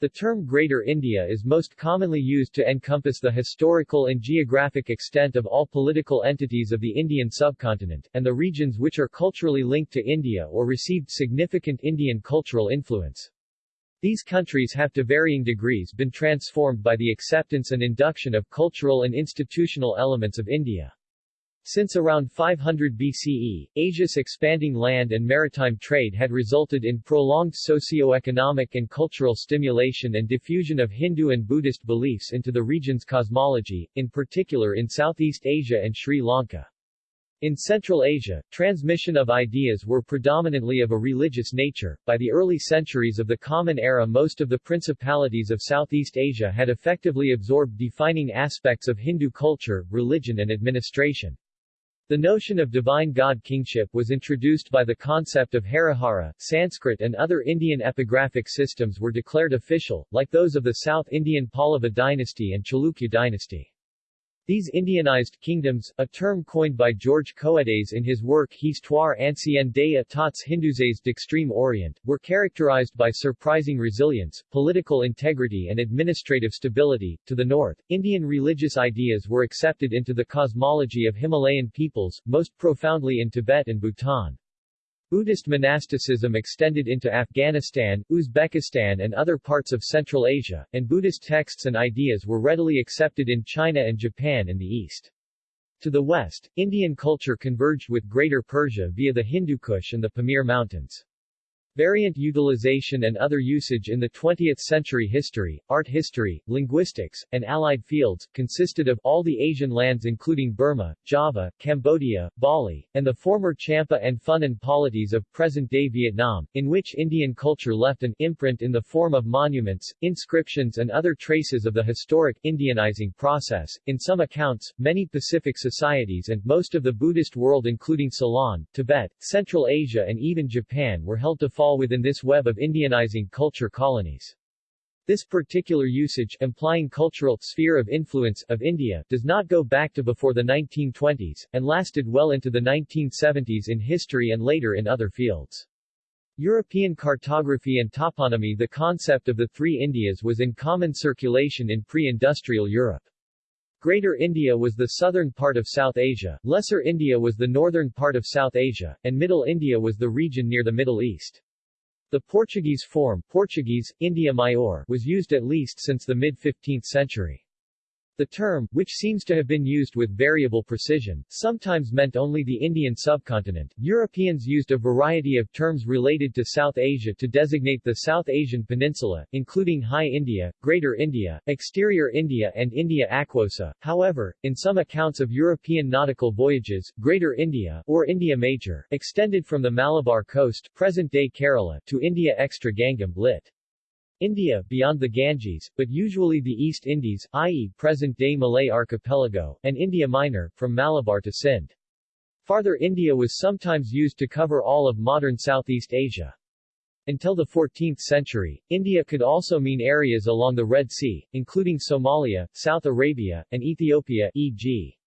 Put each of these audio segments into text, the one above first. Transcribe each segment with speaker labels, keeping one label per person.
Speaker 1: The term Greater India is most commonly used to encompass the historical and geographic extent of all political entities of the Indian subcontinent, and the regions which are culturally linked to India or received significant Indian cultural influence. These countries have to varying degrees been transformed by the acceptance and induction of cultural and institutional elements of India. Since around 500 BCE, Asia's expanding land and maritime trade had resulted in prolonged socio-economic and cultural stimulation and diffusion of Hindu and Buddhist beliefs into the region's cosmology, in particular in Southeast Asia and Sri Lanka. In Central Asia, transmission of ideas were predominantly of a religious nature. By the early centuries of the Common Era most of the principalities of Southeast Asia had effectively absorbed defining aspects of Hindu culture, religion and administration. The notion of divine god kingship was introduced by the concept of Harihara. Sanskrit and other Indian epigraphic systems were declared official, like those of the South Indian Pallava dynasty and Chalukya dynasty. These Indianized kingdoms, a term coined by George Coedes in his work Histoire ancienne des États hindouisés d'extrême orient, were characterized by surprising resilience, political integrity and administrative stability. To the north, Indian religious ideas were accepted into the cosmology of Himalayan peoples, most profoundly in Tibet and Bhutan. Buddhist monasticism extended into Afghanistan, Uzbekistan and other parts of Central Asia, and Buddhist texts and ideas were readily accepted in China and Japan in the east. To the west, Indian culture converged with Greater Persia via the Hindu Kush and the Pamir Mountains. Variant utilization and other usage in the 20th century history, art history, linguistics, and allied fields, consisted of all the Asian lands including Burma, Java, Cambodia, Bali, and the former Champa and Funan polities of present-day Vietnam, in which Indian culture left an imprint in the form of monuments, inscriptions and other traces of the historic Indianizing process. In some accounts, many Pacific societies and most of the Buddhist world including Ceylon, Tibet, Central Asia and even Japan were held to fall within this web of Indianizing culture colonies. This particular usage implying cultural sphere of influence of India does not go back to before the 1920s, and lasted well into the 1970s in history and later in other fields. European cartography and toponymy The concept of the three Indias was in common circulation in pre-industrial Europe. Greater India was the southern part of South Asia, Lesser India was the northern part of South Asia, and Middle India was the region near the Middle East. The Portuguese form Portuguese, India Maior was used at least since the mid-15th century. The term, which seems to have been used with variable precision, sometimes meant only the Indian subcontinent. Europeans used a variety of terms related to South Asia to designate the South Asian peninsula, including High India, Greater India, Exterior India and India Aquosa. However, in some accounts of European nautical voyages, Greater India, or India Major, extended from the Malabar coast present-day Kerala to India Extra Gangem lit. India beyond the Ganges, but usually the East Indies, i.e. present-day Malay archipelago, and India Minor, from Malabar to Sindh. Farther India was sometimes used to cover all of modern Southeast Asia. Until the 14th century, India could also mean areas along the Red Sea, including Somalia, South Arabia, and Ethiopia e.g.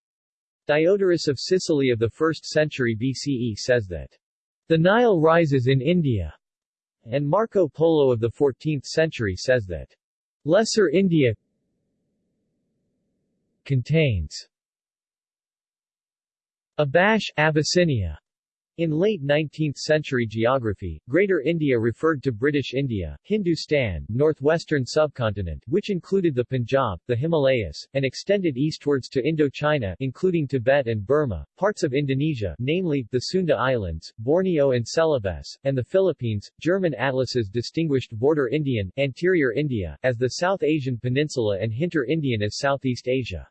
Speaker 1: Diodorus of Sicily of the 1st century BCE says that the Nile rises in India and Marco Polo of the 14th century says that Lesser India contains Abash, Abyssinia, in late 19th-century geography, Greater India referred to British India, Hindustan, northwestern subcontinent which included the Punjab, the Himalayas, and extended eastwards to Indochina including Tibet and Burma, parts of Indonesia namely, the Sunda Islands, Borneo and Celebes, and the Philippines. German atlases distinguished Vorderindien, Anterior India, as the South Asian Peninsula and Hinterindien as Southeast Asia.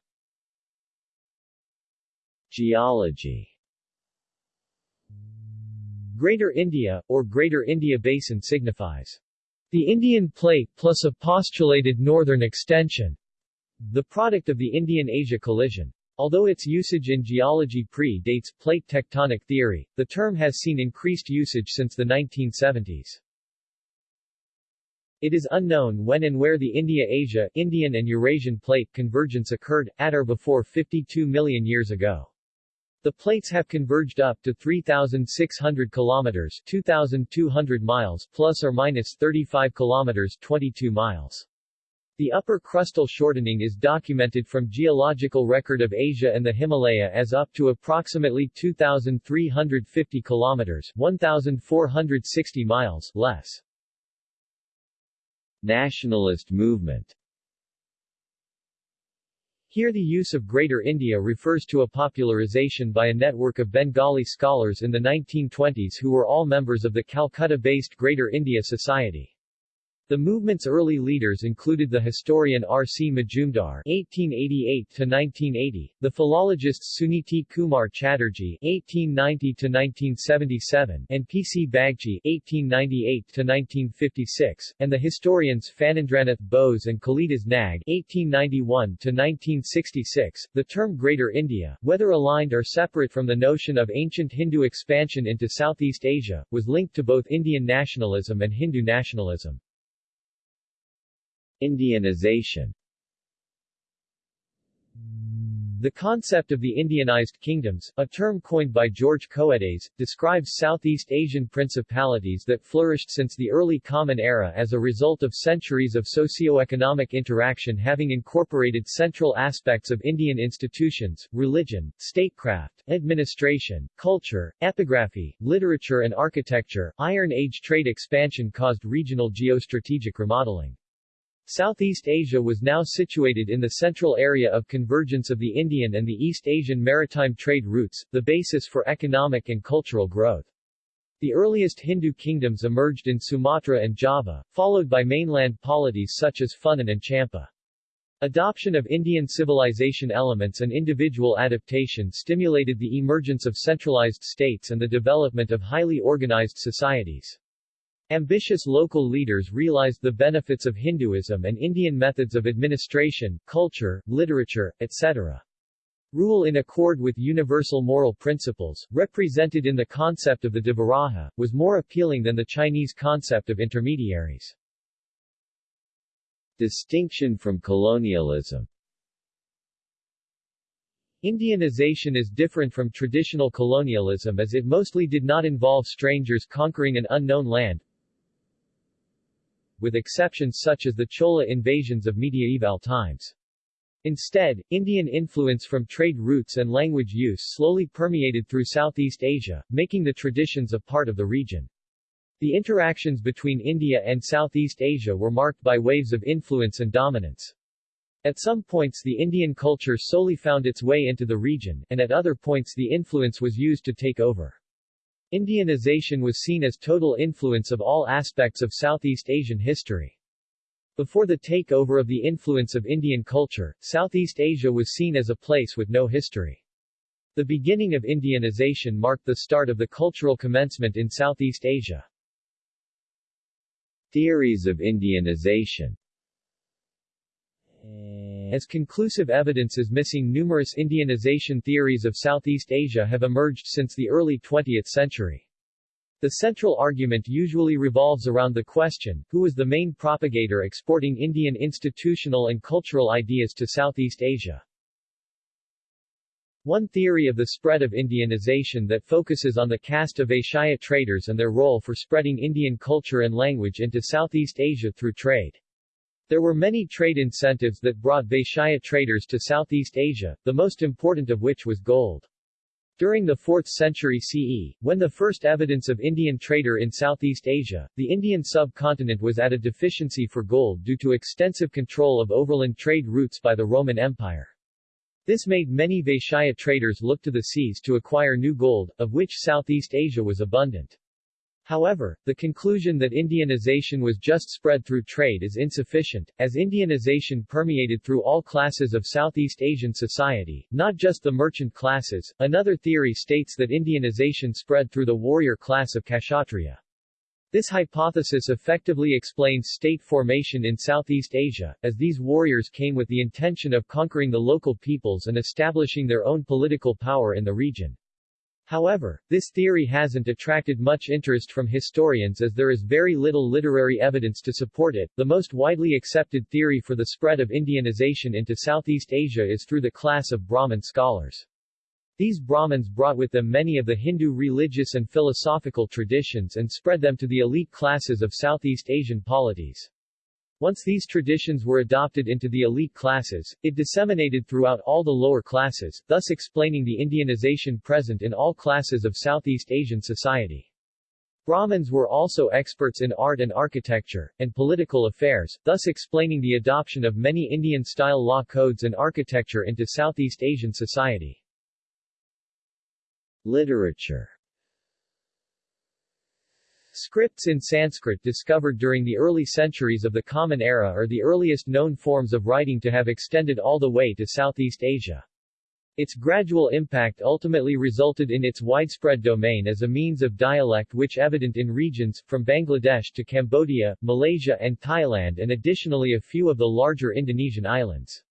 Speaker 1: Geology Greater India, or Greater India Basin signifies the Indian plate plus a postulated northern extension, the product of the Indian-Asia collision. Although its usage in geology pre-dates plate tectonic theory, the term has seen increased usage since the 1970s. It is unknown when and where the India-Asia, Indian and Eurasian plate convergence occurred, at or before 52 million years ago. The plates have converged up to 3,600 kilometers 2,200 miles plus or minus 35 kilometers 22 miles. The upper crustal shortening is documented from geological record of Asia and the Himalaya as up to approximately 2,350 kilometers 1,460 miles less. Nationalist movement here the use of Greater India refers to a popularization by a network of Bengali scholars in the 1920s who were all members of the Calcutta-based Greater India Society. The movement's early leaders included the historian R. C. Majumdar (1888–1980), the philologists Suniti Kumar Chatterjee (1890–1977) and P. C. Bagchi (1898–1956), and the historians Phanindranath Bose and Kalidas Nag (1891–1966). The term Greater India, whether aligned or separate from the notion of ancient Hindu expansion into Southeast Asia, was linked to both Indian nationalism and Hindu nationalism. Indianization the concept of the Indianized kingdoms, a term coined by George Coedes, describes Southeast Asian principalities that flourished since the early Common Era as a result of centuries of socio-economic interaction having incorporated central aspects of Indian institutions, religion, statecraft, administration, culture, epigraphy, literature and architecture. Iron Age trade expansion caused regional geostrategic remodeling. Southeast Asia was now situated in the central area of convergence of the Indian and the East Asian maritime trade routes, the basis for economic and cultural growth. The earliest Hindu kingdoms emerged in Sumatra and Java, followed by mainland polities such as Funan and Champa. Adoption of Indian civilization elements and individual adaptation stimulated the emergence of centralized states and the development of highly organized societies. Ambitious local leaders realized the benefits of Hinduism and Indian methods of administration, culture, literature, etc. Rule in accord with universal moral principles, represented in the concept of the Devaraja, was more appealing than the Chinese concept of intermediaries. Distinction from colonialism Indianization is different from traditional colonialism as it mostly did not involve strangers conquering an unknown land, with exceptions such as the Chola invasions of medieval times. Instead, Indian influence from trade routes and language use slowly permeated through Southeast Asia, making the traditions a part of the region. The interactions between India and Southeast Asia were marked by waves of influence and dominance. At some points the Indian culture solely found its way into the region, and at other points the influence was used to take over. Indianization was seen as total influence of all aspects of Southeast Asian history. Before the takeover of the influence of Indian culture, Southeast Asia was seen as a place with no history. The beginning of Indianization marked the start of the cultural commencement in Southeast Asia. Theories of Indianization as conclusive evidence is missing numerous Indianization theories of Southeast Asia have emerged since the early 20th century. The central argument usually revolves around the question, who was the main propagator exporting Indian institutional and cultural ideas to Southeast Asia. One theory of the spread of Indianization that focuses on the caste of Vaishya traders and their role for spreading Indian culture and language into Southeast Asia through trade. There were many trade incentives that brought Vaishya traders to Southeast Asia, the most important of which was gold. During the 4th century CE, when the first evidence of Indian trader in Southeast Asia, the Indian subcontinent was at a deficiency for gold due to extensive control of overland trade routes by the Roman Empire. This made many Vaishya traders look to the seas to acquire new gold, of which Southeast Asia was abundant. However, the conclusion that Indianization was just spread through trade is insufficient, as Indianization permeated through all classes of Southeast Asian society, not just the merchant classes. Another theory states that Indianization spread through the warrior class of Kshatriya. This hypothesis effectively explains state formation in Southeast Asia, as these warriors came with the intention of conquering the local peoples and establishing their own political power in the region. However, this theory hasn't attracted much interest from historians as there is very little literary evidence to support it. The most widely accepted theory for the spread of Indianization into Southeast Asia is through the class of Brahmin scholars. These Brahmins brought with them many of the Hindu religious and philosophical traditions and spread them to the elite classes of Southeast Asian polities. Once these traditions were adopted into the elite classes, it disseminated throughout all the lower classes, thus explaining the Indianization present in all classes of Southeast Asian society. Brahmins were also experts in art and architecture, and political affairs, thus explaining the adoption of many Indian-style law codes and architecture into Southeast Asian society. Literature Scripts in Sanskrit discovered during the early centuries of the Common Era are the earliest known forms of writing to have extended all the way to Southeast Asia. Its gradual impact ultimately resulted in its widespread domain as a means of dialect which evident in regions, from Bangladesh to Cambodia, Malaysia and Thailand and additionally a few of the larger Indonesian islands.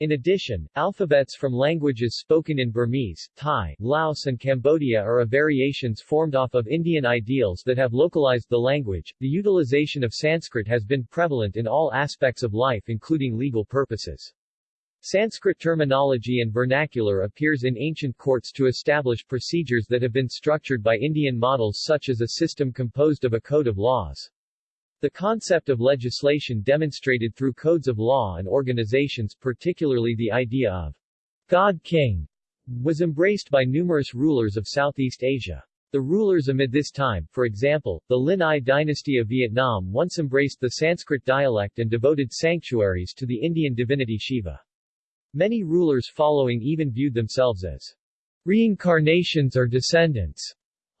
Speaker 1: In addition, alphabets from languages spoken in Burmese, Thai, Laos and Cambodia are variations formed off of Indian ideals that have localized the language. The utilization of Sanskrit has been prevalent in all aspects of life including legal purposes. Sanskrit terminology and vernacular appears in ancient courts to establish procedures that have been structured by Indian models such as a system composed of a code of laws. The concept of legislation demonstrated through codes of law and organizations particularly the idea of God King was embraced by numerous rulers of Southeast Asia. The rulers amid this time, for example, the Lin Yi dynasty of Vietnam once embraced the Sanskrit dialect and devoted sanctuaries to the Indian divinity Shiva. Many rulers following even viewed themselves as reincarnations or descendants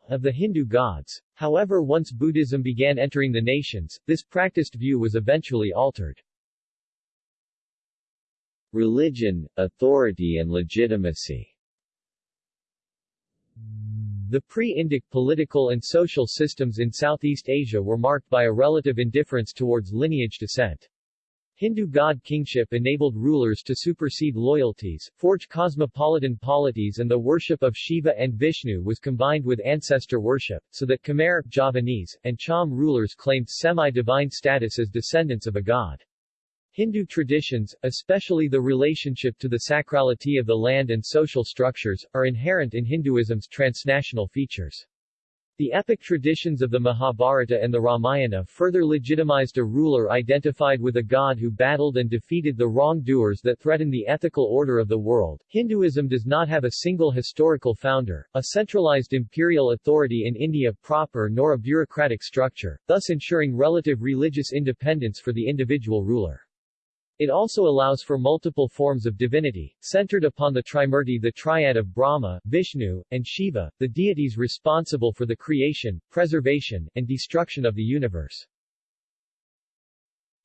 Speaker 1: of the Hindu gods. However once Buddhism began entering the nations, this practiced view was eventually altered. Religion, authority and legitimacy The pre-Indic political and social systems in Southeast Asia were marked by a relative indifference towards lineage descent. Hindu god kingship enabled rulers to supersede loyalties, forge cosmopolitan polities and the worship of Shiva and Vishnu was combined with ancestor worship, so that Khmer, Javanese, and Cham rulers claimed semi-divine status as descendants of a god. Hindu traditions, especially the relationship to the sacrality of the land and social structures, are inherent in Hinduism's transnational features. The epic traditions of the Mahabharata and the Ramayana further legitimized a ruler identified with a god who battled and defeated the wrongdoers that threatened the ethical order of the world. Hinduism does not have a single historical founder, a centralized imperial authority in India proper nor a bureaucratic structure, thus ensuring relative religious independence for the individual ruler. It also allows for multiple forms of divinity, centered upon the Trimurti the triad of Brahma, Vishnu, and Shiva, the deities responsible for the creation, preservation, and destruction of the universe.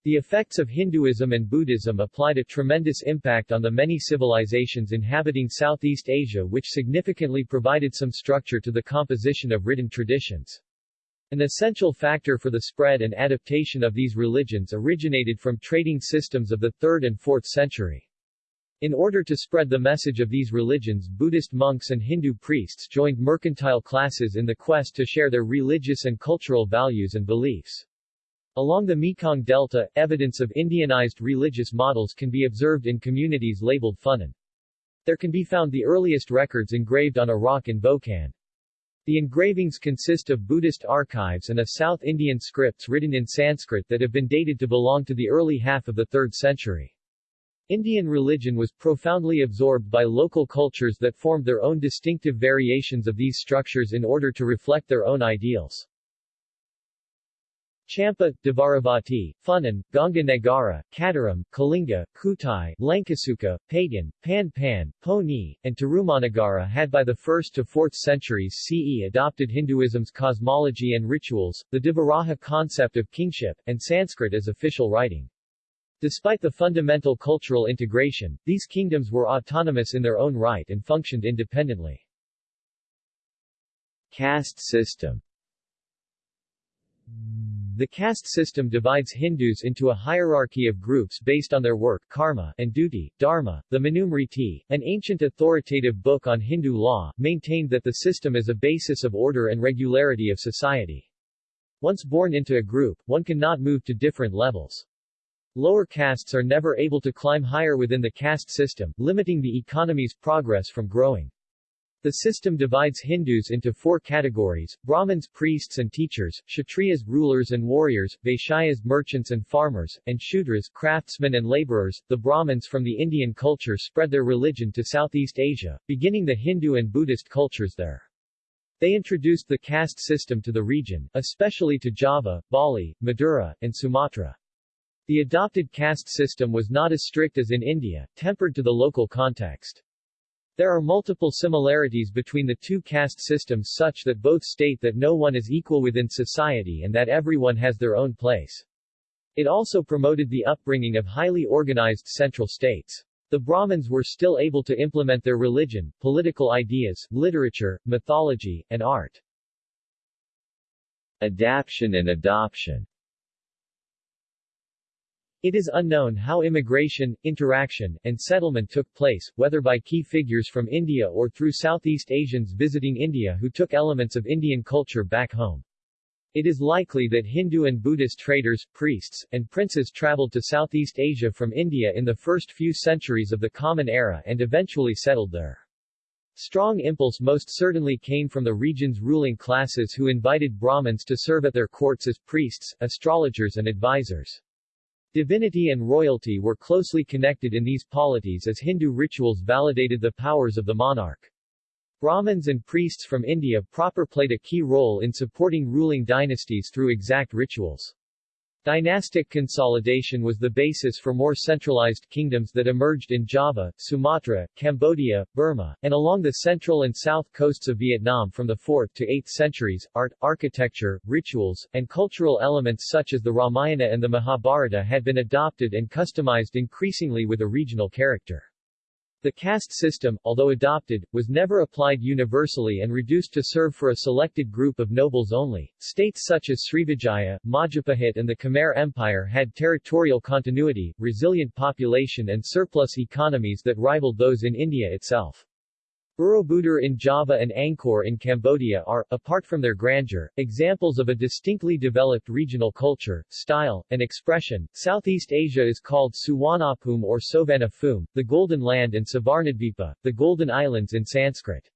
Speaker 1: The effects of Hinduism and Buddhism applied a tremendous impact on the many civilizations inhabiting Southeast Asia which significantly provided some structure to the composition of written traditions. An essential factor for the spread and adaptation of these religions originated from trading systems of the 3rd and 4th century. In order to spread the message of these religions Buddhist monks and Hindu priests joined mercantile classes in the quest to share their religious and cultural values and beliefs. Along the Mekong Delta, evidence of Indianized religious models can be observed in communities labeled Funan. There can be found the earliest records engraved on a rock in Vo Canh. The engravings consist of Buddhist archives and a South Indian scripts written in Sanskrit that have been dated to belong to the early half of the 3rd century. Indian religion was profoundly absorbed by local cultures that formed their own distinctive variations of these structures in order to reflect their own ideals. Champa, Dvaravati, Funan, Ganga Negara, Kadaram, Kalinga, Kutai, Lankasuka, Pagan, Pan Pan, Poni, and Tarumanagara had by the 1st to 4th centuries CE adopted Hinduism's cosmology and rituals, the Devaraja concept of kingship, and Sanskrit as official writing. Despite the fundamental cultural integration, these kingdoms were autonomous in their own right and functioned independently. Caste system the caste system divides Hindus into a hierarchy of groups based on their work karma and duty, dharma. The Manusmriti, an ancient authoritative book on Hindu law, maintained that the system is a basis of order and regularity of society. Once born into a group, one cannot move to different levels. Lower castes are never able to climb higher within the caste system, limiting the economy's progress from growing. The system divides Hindus into four categories, Brahmins priests and teachers, Kshatriyas rulers and warriors, Vaishyas merchants and farmers, and Shudras craftsmen and laborers. The Brahmins from the Indian culture spread their religion to Southeast Asia, beginning the Hindu and Buddhist cultures there. They introduced the caste system to the region, especially to Java, Bali, Madura, and Sumatra. The adopted caste system was not as strict as in India, tempered to the local context. There are multiple similarities between the two caste systems such that both state that no one is equal within society and that everyone has their own place. It also promoted the upbringing of highly organized central states. The Brahmins were still able to implement their religion, political ideas, literature, mythology, and art. Adaption and adoption it is unknown how immigration, interaction, and settlement took place, whether by key figures from India or through Southeast Asians visiting India who took elements of Indian culture back home. It is likely that Hindu and Buddhist traders, priests, and princes traveled to Southeast Asia from India in the first few centuries of the Common Era and eventually settled there. Strong impulse most certainly came from the region's ruling classes who invited Brahmins to serve at their courts as priests, astrologers and advisors. Divinity and royalty were closely connected in these polities as Hindu rituals validated the powers of the monarch. Brahmins and priests from India proper played a key role in supporting ruling dynasties through exact rituals. Dynastic consolidation was the basis for more centralized kingdoms that emerged in Java, Sumatra, Cambodia, Burma, and along the central and south coasts of Vietnam from the 4th to 8th centuries. Art, architecture, rituals, and cultural elements such as the Ramayana and the Mahabharata had been adopted and customized increasingly with a regional character. The caste system, although adopted, was never applied universally and reduced to serve for a selected group of nobles only. States such as Srivijaya, Majapahit and the Khmer Empire had territorial continuity, resilient population and surplus economies that rivaled those in India itself. Borobudur in Java and Angkor in Cambodia are, apart from their grandeur, examples of a distinctly developed regional culture, style, and expression. Southeast Asia is called Suwanapum or Sovanapum, the Golden Land and Suvarnadvipa, the Golden Islands in Sanskrit.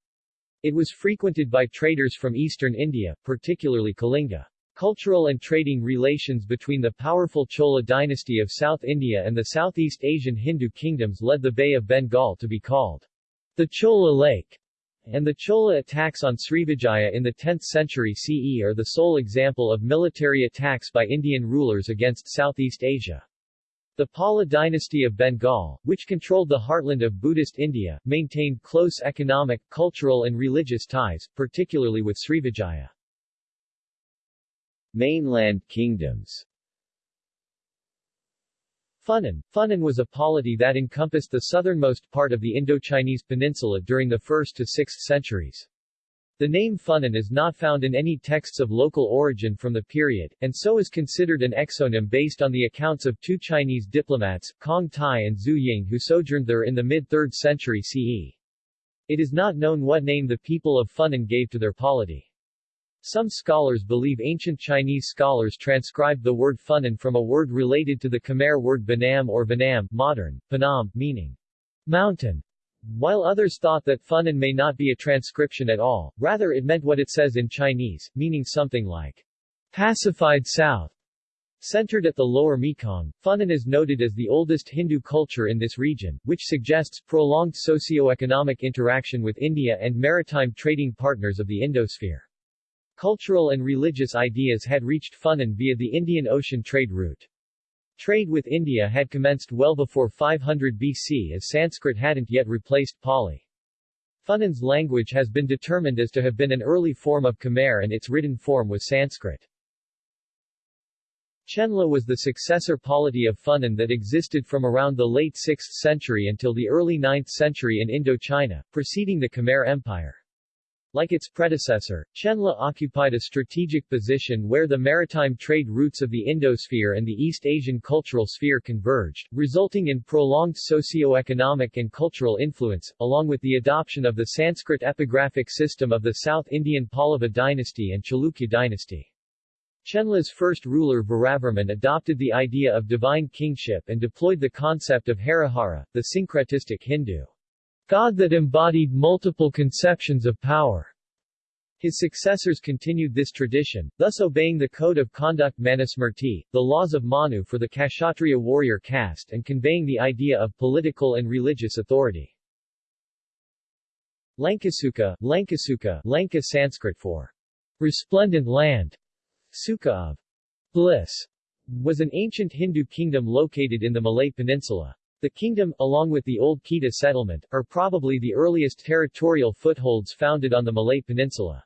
Speaker 1: It was frequented by traders from eastern India, particularly Kalinga. Cultural and trading relations between the powerful Chola dynasty of South India and the Southeast Asian Hindu kingdoms led the Bay of Bengal to be called the Chola Lake and the Chola attacks on Srivijaya in the 10th century CE are the sole example of military attacks by Indian rulers against Southeast Asia. The Pala dynasty of Bengal, which controlled the heartland of Buddhist India, maintained close economic, cultural and religious ties, particularly with Srivijaya. Mainland kingdoms Funan. Funan was a polity that encompassed the southernmost part of the Indochinese peninsula during the 1st to 6th centuries. The name Funan is not found in any texts of local origin from the period, and so is considered an exonym based on the accounts of two Chinese diplomats, Kang Tai and Zhu Ying who sojourned there in the mid-3rd century CE. It is not known what name the people of Funan gave to their polity. Some scholars believe ancient Chinese scholars transcribed the word Funan from a word related to the Khmer word Banam or Vanam, modern, Panam, meaning mountain, while others thought that Funan may not be a transcription at all, rather it meant what it says in Chinese, meaning something like pacified south. Centered at the lower Mekong, Funan is noted as the oldest Hindu culture in this region, which suggests prolonged socio-economic interaction with India and maritime trading partners of the Indosphere. Cultural and religious ideas had reached Funan via the Indian Ocean trade route. Trade with India had commenced well before 500 BC as Sanskrit hadn't yet replaced Pali. Funan's language has been determined as to have been an early form of Khmer and its written form was Sanskrit. Chenla was the successor polity of Funan that existed from around the late 6th century until the early 9th century in Indochina, preceding the Khmer Empire. Like its predecessor, Chenla occupied a strategic position where the maritime trade routes of the Indosphere and the East Asian cultural sphere converged, resulting in prolonged socio-economic and cultural influence, along with the adoption of the Sanskrit epigraphic system of the South Indian Pallava dynasty and Chalukya dynasty. Chenla's first ruler Viravarman adopted the idea of divine kingship and deployed the concept of Harihara, the syncretistic Hindu God that embodied multiple conceptions of power. His successors continued this tradition, thus obeying the code of conduct Manusmriti, the laws of Manu for the Kshatriya warrior caste and conveying the idea of political and religious authority. Lankasuka, Lankasuka, Lanka Sanskrit for resplendent land, Sukha of bliss, was an ancient Hindu kingdom located in the Malay Peninsula. The kingdom, along with the old Kedah settlement, are probably the earliest territorial footholds founded on the Malay Peninsula.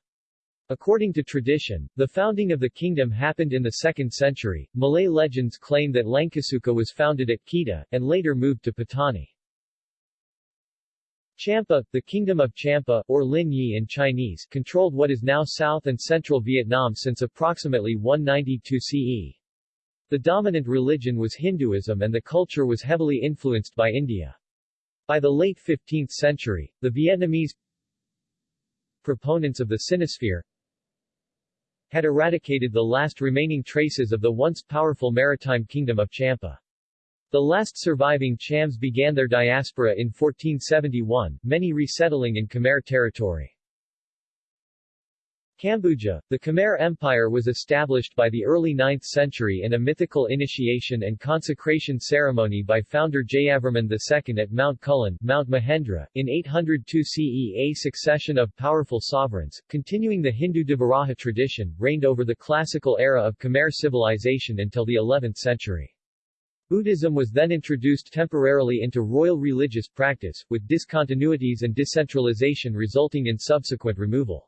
Speaker 1: According to tradition, the founding of the kingdom happened in the 2nd century. Malay legends claim that Lankasuka was founded at Kedah, and later moved to Patani. Champa, the Kingdom of Champa, or Lin Yi in Chinese, controlled what is now South and Central Vietnam since approximately 192 CE. The dominant religion was Hinduism and the culture was heavily influenced by India. By the late 15th century, the Vietnamese proponents of the Sinosphere had eradicated the last remaining traces of the once powerful maritime kingdom of Champa. The last surviving Chams began their diaspora in 1471, many resettling in Khmer territory. Kambuja, the Khmer Empire was established by the early 9th century in a mythical initiation and consecration ceremony by founder Jayavarman II at Mount Kulen, Mount Mahendra, in 802 CE. A succession of powerful sovereigns, continuing the Hindu Devaraja tradition, reigned over the classical era of Khmer civilization until the 11th century. Buddhism was then introduced temporarily into royal religious practice, with discontinuities and decentralization resulting in subsequent removal.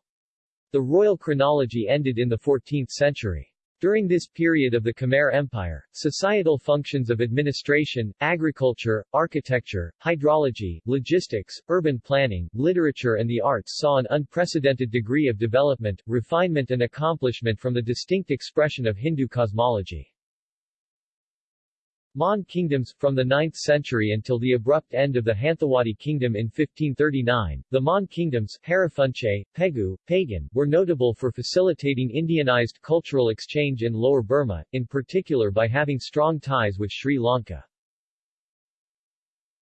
Speaker 1: The royal chronology ended in the 14th century. During this period of the Khmer Empire, societal functions of administration, agriculture, architecture, hydrology, logistics, urban planning, literature and the arts saw an unprecedented degree of development, refinement and accomplishment from the distinct expression of Hindu cosmology. Mon kingdoms, from the 9th century until the abrupt end of the Hanthawaddy kingdom in 1539, the Mon kingdoms Hariphunchai, Pegu, Pagan, were notable for facilitating Indianized cultural exchange in Lower Burma, in particular by having strong ties with Sri Lanka.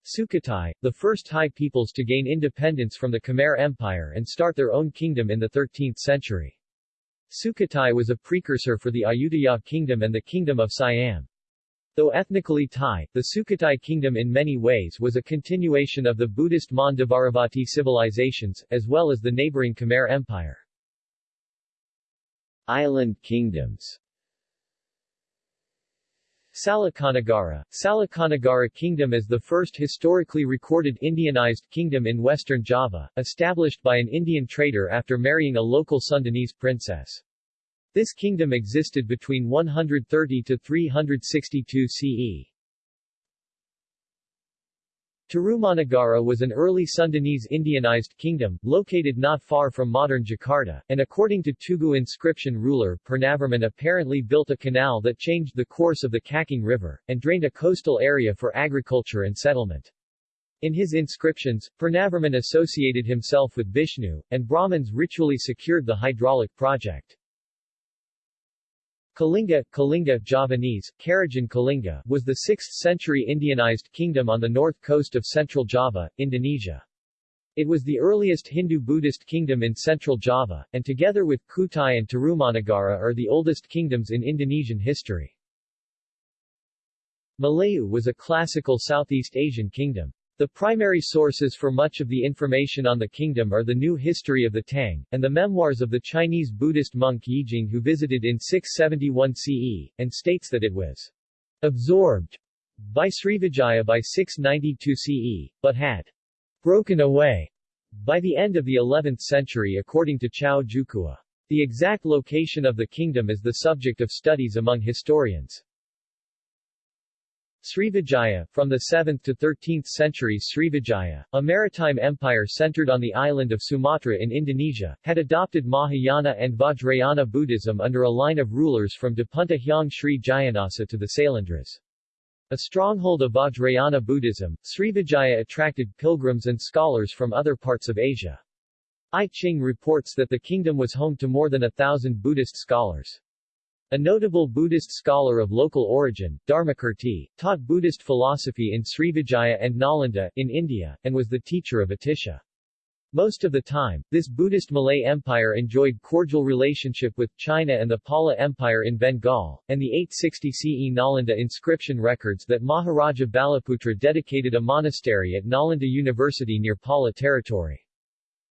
Speaker 1: Sukhothai, the first Thai peoples to gain independence from the Khmer Empire and start their own kingdom in the 13th century. Sukhothai was a precursor for the Ayutthaya kingdom and the kingdom of Siam. Though ethnically Thai, the Sukhothai kingdom in many ways was a continuation of the Buddhist Mon Dvaravati civilizations, as well as the neighboring Khmer Empire. Island kingdoms Salakanagara Salakanagara Kingdom is the first historically recorded Indianized kingdom in western Java, established by an Indian trader after marrying a local Sundanese princess. This kingdom existed between 130 to 362 CE. Tarumanagara was an early Sundanese Indianized kingdom, located not far from modern Jakarta, and according to Tugu inscription ruler Purnavarman apparently built a canal that changed the course of the Cakung River, and drained a coastal area for agriculture and settlement. In his inscriptions, Purnavarman associated himself with Vishnu, and Brahmins ritually secured the hydraulic project. Kalinga, Kalinga Javanese, Karajan Kalinga was the 6th-century Indianized kingdom on the north coast of central Java, Indonesia. It was the earliest Hindu-Buddhist kingdom in central Java, and together with Kutai and Tarumanagara are the oldest kingdoms in Indonesian history. Malayu was a classical Southeast Asian kingdom. The primary sources for much of the information on the kingdom are the New History of the Tang, and the memoirs of the Chinese Buddhist monk Yijing who visited in 671 CE, and states that it was absorbed by Srivijaya by 692 CE, but had broken away by the end of the 11th century according to Chao Jukua. The exact location of the kingdom is the subject of studies among historians. Srivijaya, from the 7th to 13th centuries Srivijaya, a maritime empire centered on the island of Sumatra in Indonesia, had adopted Mahayana and Vajrayana Buddhism under a line of rulers from Dapunta Hyang Sri Jayanasa to the Sailendras. A stronghold of Vajrayana Buddhism, Srivijaya attracted pilgrims and scholars from other parts of Asia. I Ching reports that the kingdom was home to more than a thousand Buddhist scholars. A notable Buddhist scholar of local origin, Dharmakirti, taught Buddhist philosophy in Srivijaya and Nalanda, in India, and was the teacher of Atisha. Most of the time, this Buddhist Malay Empire enjoyed cordial relationship with China and the Pala Empire in Bengal, and the 860 CE Nalanda inscription records that Maharaja Balaputra dedicated a monastery at Nalanda University near Pala territory.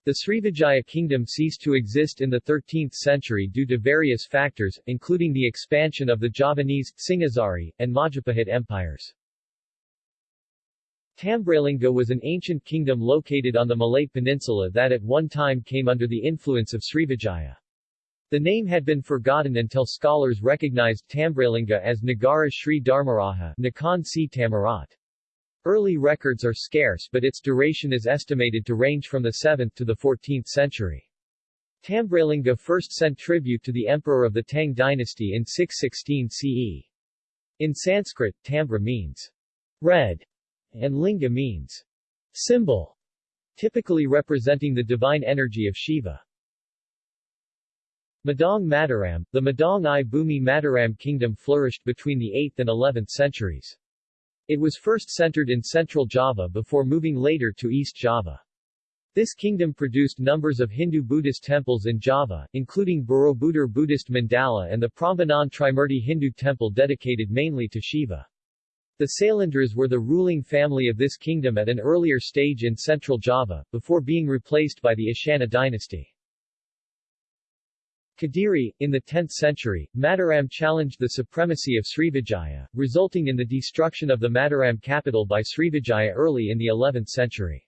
Speaker 1: The Srivijaya kingdom ceased to exist in the 13th century due to various factors, including the expansion of the Javanese, Singhasari, and Majapahit empires. Tambralinga was an ancient kingdom located on the Malay Peninsula that at one time came under the influence of Srivijaya. The name had been forgotten until scholars recognized Tambralinga as Nagara Sri Dharmaraja si Tamarat. Early records are scarce but its duration is estimated to range from the 7th to the 14th century. Tambralinga first sent tribute to the emperor of the Tang dynasty in 616 CE. In Sanskrit, Tambra means red and linga means symbol, typically representing the divine energy of Shiva. Medang Mataram The Medang I Bumi Mataram kingdom flourished between the 8th and 11th centuries. It was first centered in central Java before moving later to East Java. This kingdom produced numbers of Hindu-Buddhist temples in Java, including Borobudur Buddhist Mandala and the Prambanan Trimurti Hindu temple dedicated mainly to Shiva. The Sailendras were the ruling family of this kingdom at an earlier stage in central Java, before being replaced by the Isyana dynasty. Kadiri, in the 10th century, Mataram challenged the supremacy of Srivijaya, resulting in the destruction of the Mataram capital by Srivijaya early in the 11th century.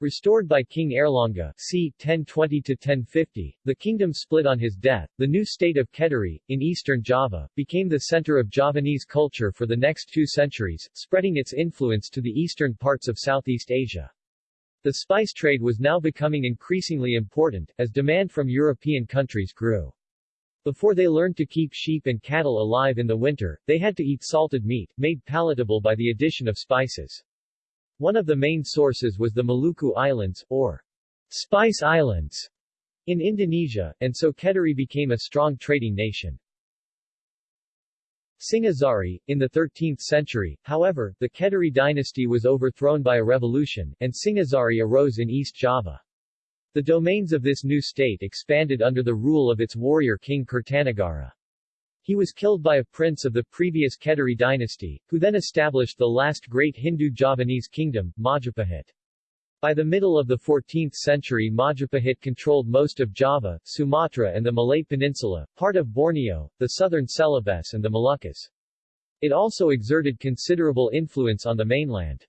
Speaker 1: Restored by King Airlangga c. 1020-1050, the kingdom split on his death. The new state of Kediri, in eastern Java, became the center of Javanese culture for the next two centuries, spreading its influence to the eastern parts of Southeast Asia. The spice trade was now becoming increasingly important, as demand from European countries grew. Before they learned to keep sheep and cattle alive in the winter, they had to eat salted meat, made palatable by the addition of spices. One of the main sources was the Maluku Islands, or Spice Islands, in Indonesia, and so Kediri became a strong trading nation. Singhasari, in the 13th century, however, the Kediri dynasty was overthrown by a revolution, and Singhasari arose in East Java. The domains of this new state expanded under the rule of its warrior king Kertanagara. He was killed by a prince of the previous Kediri dynasty, who then established the last great Hindu Javanese kingdom, Majapahit. By the middle of the 14th century Majapahit controlled most of Java, Sumatra and the Malay Peninsula, part of Borneo, the southern Celebes and the Moluccas. It also exerted considerable influence on the mainland.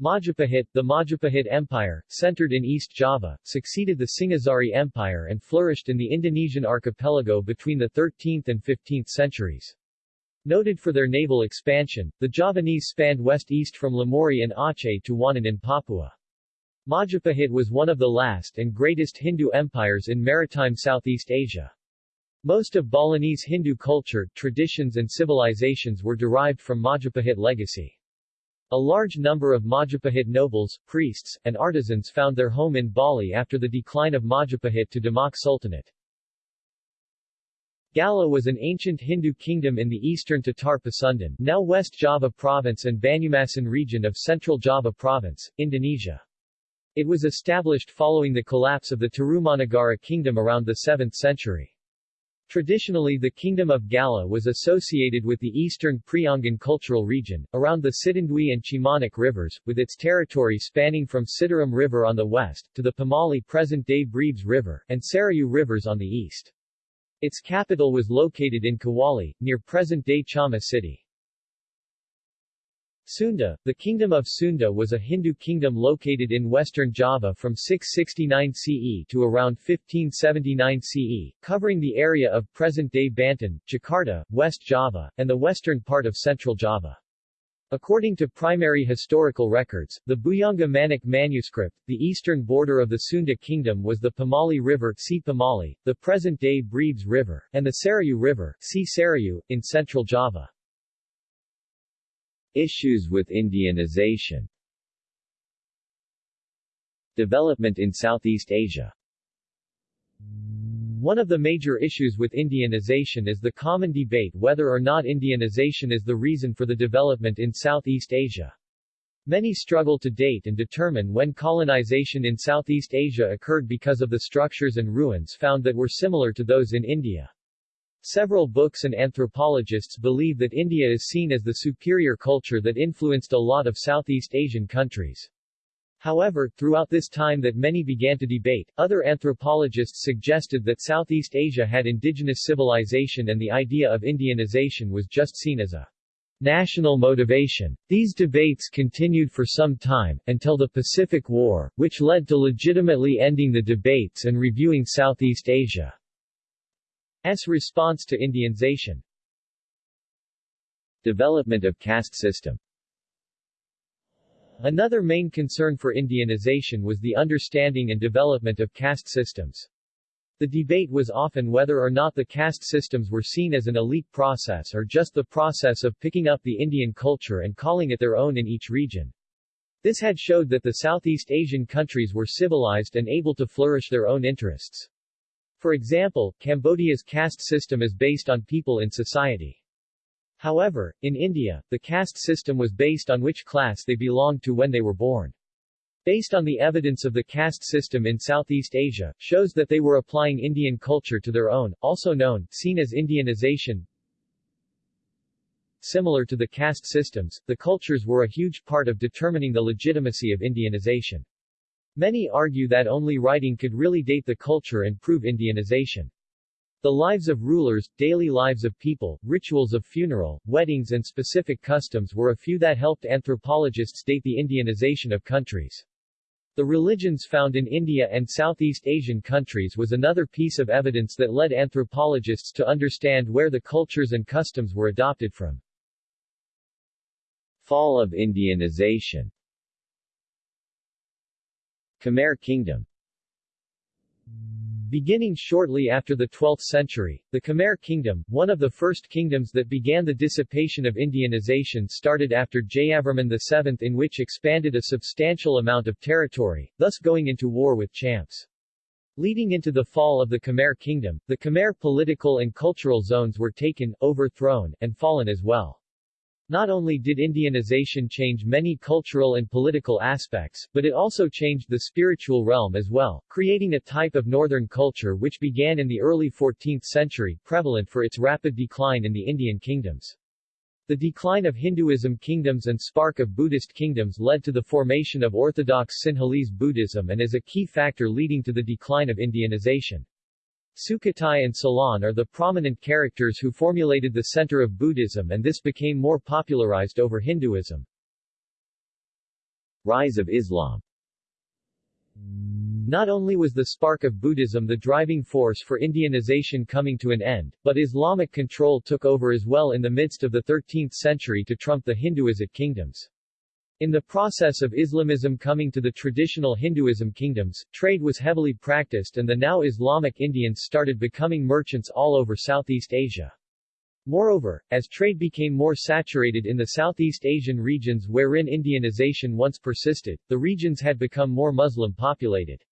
Speaker 1: Majapahit, the Majapahit Empire, centered in East Java, succeeded the Singhasari Empire and flourished in the Indonesian archipelago between the 13th and 15th centuries. Noted for their naval expansion, the Javanese spanned west-east from Lamuri and Aceh to Wanin in Papua. Majapahit was one of the last and greatest Hindu empires in maritime Southeast Asia. Most of Balinese Hindu culture, traditions and civilizations were derived from Majapahit legacy. A large number of Majapahit nobles, priests, and artisans found their home in Bali after the decline of Majapahit to Demak Sultanate. Galuh was an ancient Hindu kingdom in the eastern Tatar Pasundan now West Java Province and Banyumasan region of Central Java Province, Indonesia. It was established following the collapse of the Tarumanagara kingdom around the 7th century. Traditionally the Kingdom of Galuh was associated with the eastern Priangan cultural region, around the Citanduy and Cimanuk rivers, with its territory spanning from Citarum River on the west, to the Pamali present-day Brebes River, and Sarayu rivers on the east. Its capital was located in Kawali, near present-day Chama city. Sunda, the Kingdom of Sunda was a Hindu kingdom located in western Java from 669 CE to around 1579 CE, covering the area of present-day Banten, Jakarta, West Java, and the western part of central Java. According to primary historical records, the Bujangga Manik manuscript, the eastern border of the Sunda kingdom was the Pamali River see Pamali, the present-day Brebes River, and the Sarayu River see Sarayu, in central Java. Issues with Indianization. Development in Southeast Asia One of the major issues with Indianization is the common debate whether or not Indianization is the reason for the development in Southeast Asia. Many struggle to date and determine when colonization in Southeast Asia occurred because of the structures and ruins found that were similar to those in India. Several books and anthropologists believe that India is seen as the superior culture that influenced a lot of Southeast Asian countries. However, throughout this time that many began to debate, other anthropologists suggested that Southeast Asia had indigenous civilization and the idea of Indianization was just seen as a national motivation. These debates continued for some time, until the Pacific War, which led to legitimately ending the debates and reviewing Southeast Asia's response to Indianization. Development of caste system Another main concern for Indianization was the understanding and development of caste systems. The debate was often whether or not the caste systems were seen as an elite process or just the process of picking up the Indian culture and calling it their own in each region. This had showed that the Southeast Asian countries were civilized and able to flourish their own interests. For example, Cambodia's caste system is based on people in society. However, in India, the caste system was based on which class they belonged to when they were born. Based on the evidence of the caste system in Southeast Asia, shows that they were applying Indian culture to their own, also known, seen as Indianization. Similar to the caste systems, the cultures were a huge part of determining the legitimacy of Indianization. Many argue that only writing could really date the culture and prove Indianization. The lives of rulers, daily lives of people, rituals of funeral, weddings and specific customs were a few that helped anthropologists date the Indianization of countries. The religions found in India and Southeast Asian countries was another piece of evidence that led anthropologists to understand where the cultures and customs were adopted from. Fall of Indianization Khmer Kingdom Beginning shortly after the 12th century, the Khmer kingdom, one of the first kingdoms that began the dissipation of Indianization started after Jayavarman VII in which expanded a substantial amount of territory, thus going into war with Champs. Leading into the fall of the Khmer kingdom, the Khmer political and cultural zones were taken, overthrown, and fallen as well. Not only did Indianization change many cultural and political aspects, but it also changed the spiritual realm as well, creating a type of northern culture which began in the early 14th century, prevalent for its rapid decline in the Indian kingdoms. The decline of Hinduism kingdoms and spark of Buddhist kingdoms led to the formation of orthodox Sinhalese Buddhism and is a key factor leading to the decline of Indianization. Sukhothai and Ceylon are the prominent characters who formulated the center of Buddhism and this became more popularized over Hinduism. Rise of Islam Not only was the spark of Buddhism the driving force for Indianization coming to an end, but Islamic control took over as well in the midst of the 13th century to trump the Hinduized kingdoms. In the process of Islamism coming to the traditional Hinduism kingdoms, trade was heavily practiced and the now Islamic Indians started becoming merchants all over Southeast Asia. Moreover, as trade became more saturated in the Southeast Asian regions wherein Indianization once persisted, the regions had become more Muslim populated.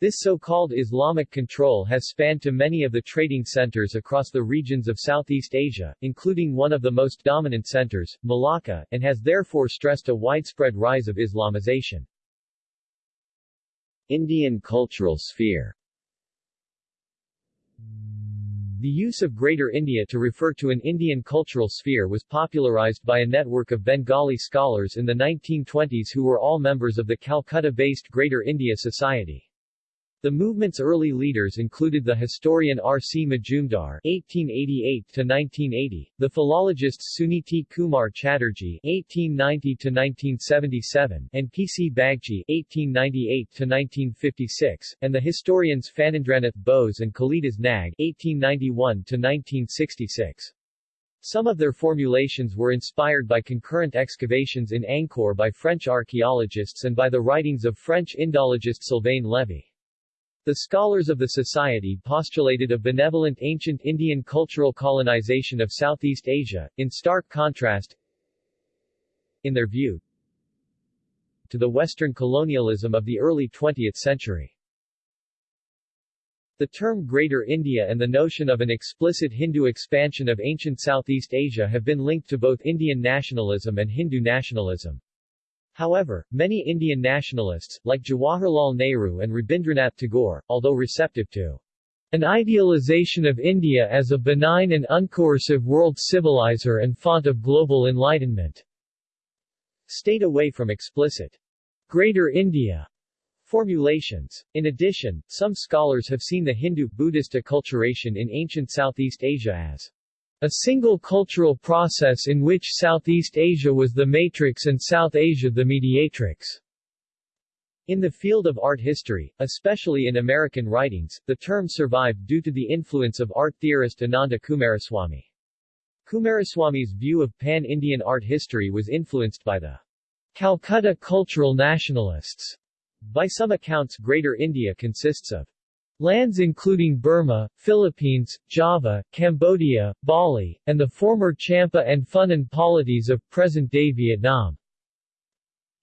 Speaker 1: This so-called Islamic control has spanned to many of the trading centers across the regions of Southeast Asia, including one of the most dominant centers, Malacca, and has therefore stressed a widespread rise of Islamization. Indian cultural sphere The use of Greater India to refer to an Indian cultural sphere was popularized by a network of Bengali scholars in the 1920s who were all members of the Calcutta-based Greater India Society. The movement's early leaders included the historian R. C. Majumdar (1888–1980), the philologists Suniti Kumar Chatterjee (1890–1977) and P. C. Bagchi (1898–1956), and the historians Phanindranath Bose and Kalidas Nag (1891–1966). Some of their formulations were inspired by concurrent excavations in Angkor by French archaeologists and by the writings of French Indologist Sylvain Lévi. The scholars of the society postulated a benevolent ancient Indian cultural colonization of Southeast Asia, in stark contrast, in their view, to the Western colonialism of the early 20th century. The term Greater India and the notion of an explicit Hindu expansion of ancient Southeast Asia have been linked to both Indian nationalism and Hindu nationalism. However, many Indian nationalists, like Jawaharlal Nehru and Rabindranath Tagore, although receptive to an idealization of India as a benign and uncoercive world civilizer and font of global enlightenment, stayed away from explicit Greater India formulations. In addition, some scholars have seen the Hindu-Buddhist acculturation in ancient Southeast Asia as a single cultural process in which Southeast Asia was the matrix and South Asia the mediatrix. In the field of art history, especially in American writings, the term survived due to the influence of art theorist Ananda Coomaraswamy. Coomaraswamy's view of pan-Indian art history was influenced by the Calcutta cultural nationalists by some accounts Greater India consists of lands including Burma, Philippines, Java, Cambodia, Bali, and the former Champa and Funan polities of present-day Vietnam,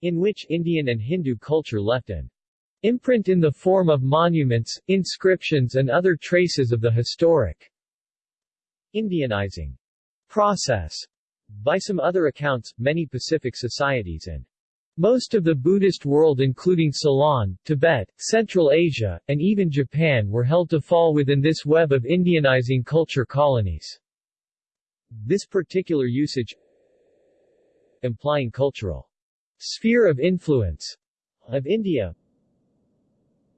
Speaker 1: in which Indian and Hindu culture left an imprint in the form of monuments, inscriptions and other traces of the historic Indianizing process. By some other accounts, many Pacific societies and most of the Buddhist world including Ceylon, Tibet, Central Asia, and even Japan were held to fall within this web of Indianizing culture colonies. This particular usage implying cultural sphere of influence of India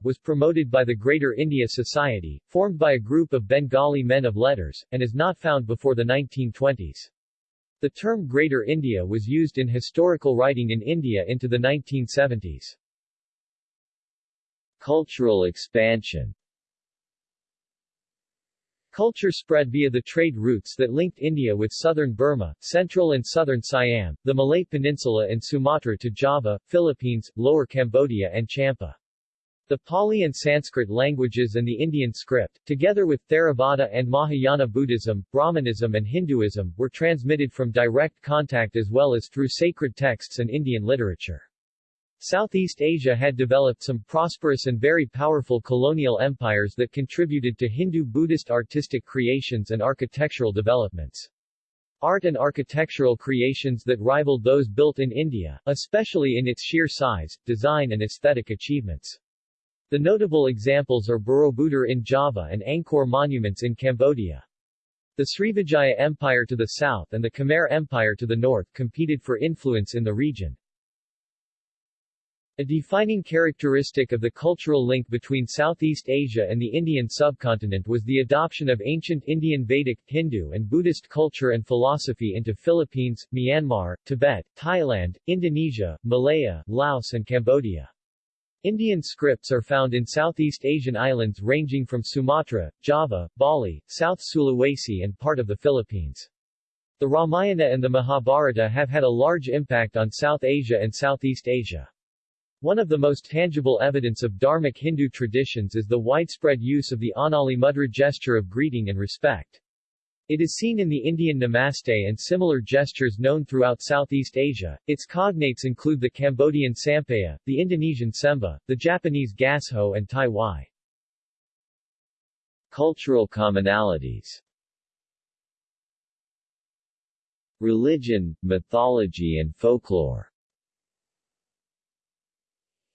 Speaker 1: was promoted by the Greater India Society, formed by a group of Bengali men of letters, and is not found before the 1920s. The term Greater India was used in historical writing in India into the 1970s. Cultural expansion Culture spread via the trade routes that linked India with southern Burma, central and southern Siam, the Malay Peninsula and Sumatra to Java, Philippines, Lower Cambodia and Champa. The Pali and Sanskrit languages and the Indian script, together with Theravada and Mahayana Buddhism, Brahmanism and Hinduism, were transmitted from direct contact as well as through sacred texts and Indian literature. Southeast Asia had developed some prosperous and very powerful colonial empires that contributed to Hindu-Buddhist artistic creations and architectural developments. Art and architectural creations that rivaled those built in India, especially in its sheer size, design and aesthetic achievements. The notable examples are Borobudur in Java and Angkor monuments in Cambodia. The Srivijaya Empire to the south and the Khmer Empire to the north competed for influence in the region. A defining characteristic of the cultural link between Southeast Asia and the Indian subcontinent was the adoption of ancient Indian Vedic, Hindu and Buddhist culture and philosophy into Philippines, Myanmar, Tibet, Thailand, Indonesia, Malaya, Laos and Cambodia. Indian scripts are found in Southeast Asian islands ranging from Sumatra, Java, Bali, South Sulawesi and part of the Philippines. The Ramayana and the Mahabharata have had a large impact on South Asia and Southeast Asia. One of the most tangible evidence of Dharmic Hindu traditions is the widespread use of the Anjali Mudra gesture of greeting and respect. It is seen in the Indian namaste and similar gestures known throughout Southeast Asia. Its cognates include the Cambodian sampaya, the Indonesian sembah, the Japanese gasho and Thai wai. Cultural commonalities Religion, mythology and folklore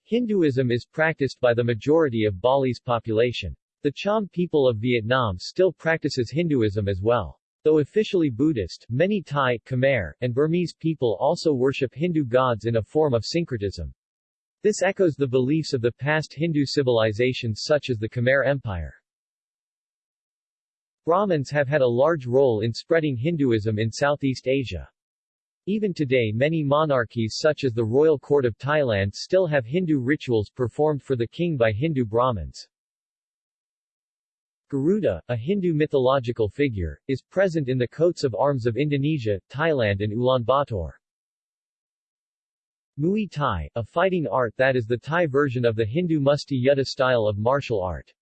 Speaker 1: Hinduism is practiced by the majority of Bali's population. The Cham people of Vietnam still practices Hinduism as well. Though officially Buddhist, many Thai, Khmer, and Burmese people also worship Hindu gods in a form of syncretism. This echoes the beliefs of the past Hindu civilizations such as the Khmer Empire. Brahmins have had a large role in spreading Hinduism in Southeast Asia. Even today many monarchies such as the royal court of Thailand still have Hindu rituals performed for the king by Hindu Brahmins. Garuda, a Hindu mythological figure, is present in the coats of arms of Indonesia, Thailand and Ulaanbaatar. Muay Thai, a fighting art that is the Thai version of the Hindu Musti Yuddha style of martial art.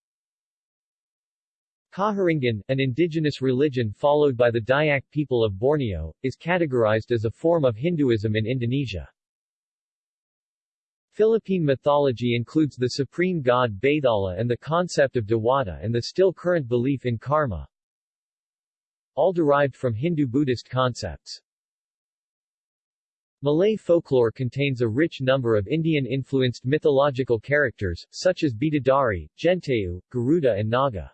Speaker 1: Kaharingan, an indigenous religion followed by the Dayak people of Borneo, is categorized as a form of Hinduism in Indonesia. Philippine mythology includes the supreme god Bathala and the concept of Dewata and the still current belief in karma, all derived from Hindu-Buddhist concepts. Malay folklore contains a rich number of Indian-influenced mythological characters, such as Bidadari, Jentayu, Garuda and Naga.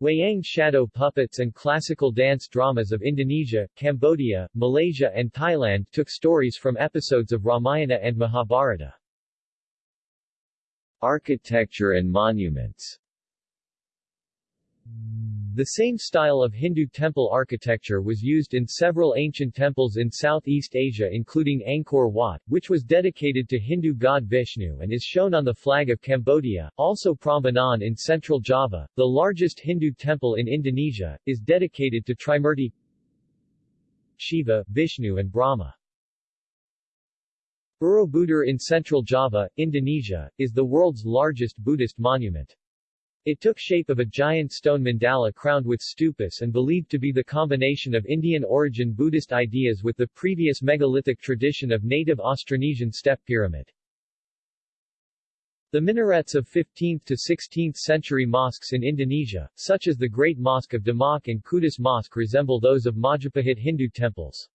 Speaker 1: Wayang shadow puppets and classical dance dramas of Indonesia, Cambodia, Malaysia and Thailand took stories from episodes of Ramayana and Mahabharata. Architecture and monuments the same style of Hindu temple architecture was used in several ancient temples in Southeast Asia including Angkor Wat, which was dedicated to Hindu god Vishnu and is shown on the flag of Cambodia, also Prambanan in central Java, the largest Hindu temple in Indonesia, is dedicated to Trimurti Shiva, Vishnu and Brahma. Borobudur in central Java, Indonesia, is the world's largest Buddhist monument. It took shape of a giant stone mandala crowned with stupas and believed to be the combination of Indian-origin Buddhist ideas with the previous megalithic tradition of native Austronesian step pyramid. The minarets of 15th to 16th century mosques in Indonesia, such as the Great Mosque of Demak and Kudus Mosque resemble those of Majapahit Hindu temples.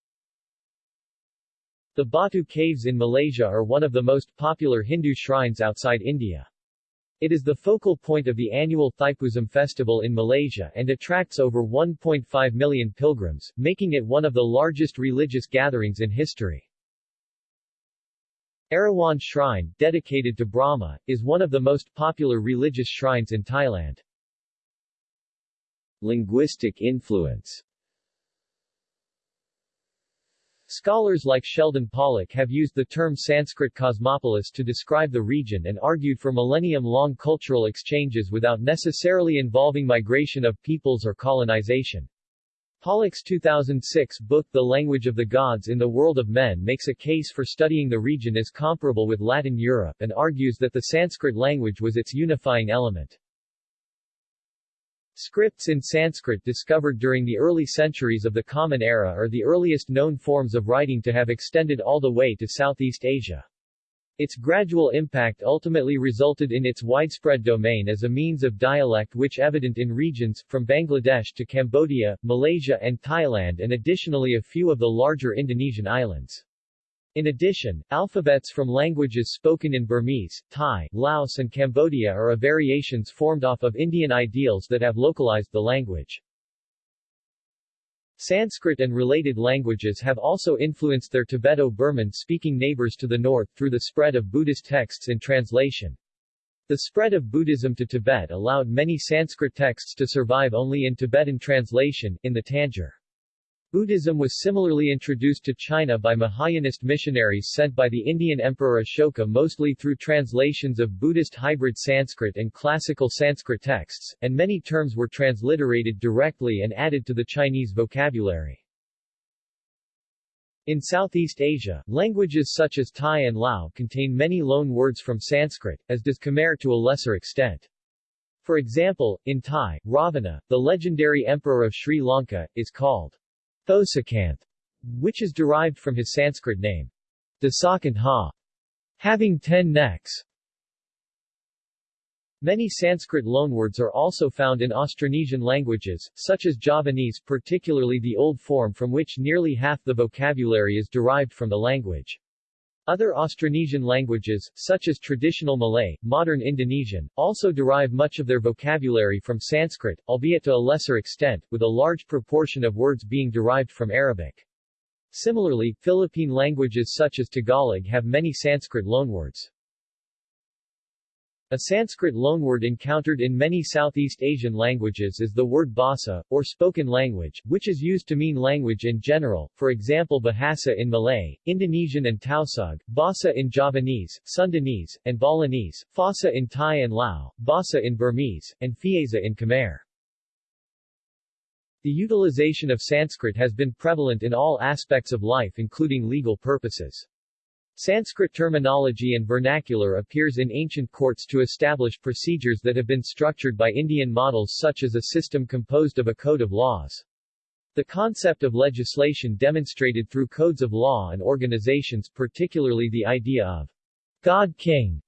Speaker 1: The Batu Caves in Malaysia are one of the most popular Hindu shrines outside India. It is the focal point of the annual Thaipusam festival in Malaysia and attracts over 1.5 million pilgrims, making it one of the largest religious gatherings in history. Erawan Shrine, dedicated to Brahma, is one of the most popular religious shrines in Thailand. Linguistic influence Scholars like Sheldon Pollock have used the term Sanskrit cosmopolis to describe the region and argued for millennium-long cultural exchanges without necessarily involving migration of peoples or colonization. Pollock's 2006 book The Language of the Gods in the World of Men makes a case for studying the region as comparable with Latin Europe and argues that the Sanskrit language was its unifying element. Scripts in Sanskrit discovered during the early centuries of the Common Era are the earliest known forms of writing to have extended all the way to Southeast Asia. Its gradual impact ultimately resulted in its widespread domain as a means of dialect which evident in regions, from Bangladesh to Cambodia, Malaysia and Thailand and additionally a few of the larger Indonesian islands. In addition, alphabets from languages spoken in Burmese, Thai, Laos and Cambodia are variations formed off of Indian ideals that have localized the language. Sanskrit and related languages have also influenced their Tibeto-Burman speaking neighbors to the north through the spread of Buddhist texts in translation. The spread of Buddhism to Tibet allowed many Sanskrit texts to survive only in Tibetan translation, in the Tengyur. Buddhism was similarly introduced to China by Mahayanist missionaries sent by the Indian Emperor Ashoka mostly through translations of Buddhist hybrid Sanskrit and classical Sanskrit texts, and many terms were transliterated directly and added to the Chinese vocabulary. In Southeast Asia, languages such as Thai and Lao contain many loan words from Sanskrit, as does Khmer to a lesser extent. For example, in Thai, Ravana, the legendary emperor of Sri Lanka, is called Thosakanth, which is derived from his Sanskrit name, Dashakantha, having ten necks. Many Sanskrit loanwords are also found in Austronesian languages, such as Javanese particularly the old form from which nearly half the vocabulary is derived from the language. Other Austronesian languages, such as traditional Malay, modern Indonesian, also derive much of their vocabulary from Sanskrit, albeit to a lesser extent, with a large proportion of words being derived from Arabic. Similarly, Philippine languages such as Tagalog have many Sanskrit loanwords. A Sanskrit loanword encountered in many Southeast Asian languages is the word basa, or spoken language, which is used to mean language in general, for example Bahasa in Malay, Indonesian and Tausug, Basa in Javanese, Sundanese, and Balinese, Phasa in Thai and Lao, Basa in Burmese, and Phiesa in Khmer. The utilization of Sanskrit has been prevalent in all aspects of life including legal purposes. Sanskrit terminology and vernacular appears in ancient courts to establish procedures that have been structured by Indian models such as a system composed of a code of laws. The concept of legislation demonstrated through codes of law and organizations particularly the idea of God King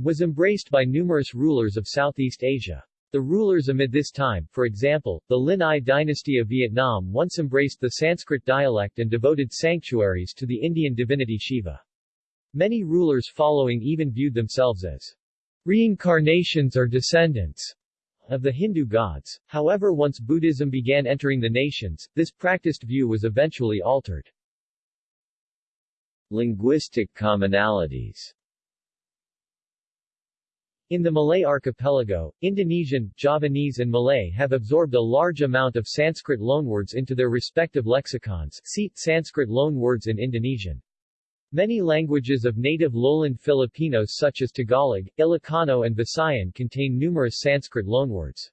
Speaker 1: was embraced by numerous rulers of Southeast Asia. The rulers amid this time, for example, the Lin dynasty of Vietnam once embraced the Sanskrit dialect and devoted sanctuaries to the Indian divinity Shiva. Many rulers following even viewed themselves as reincarnations or descendants of the Hindu gods. However once Buddhism began entering the nations, this practiced view was eventually altered. Linguistic commonalities in the Malay archipelago, Indonesian, Javanese and Malay have absorbed a large amount of Sanskrit loanwords into their respective lexicons see, Sanskrit loanwords in Indonesian. Many languages of native lowland Filipinos such as Tagalog, Ilocano and Visayan contain numerous Sanskrit loanwords.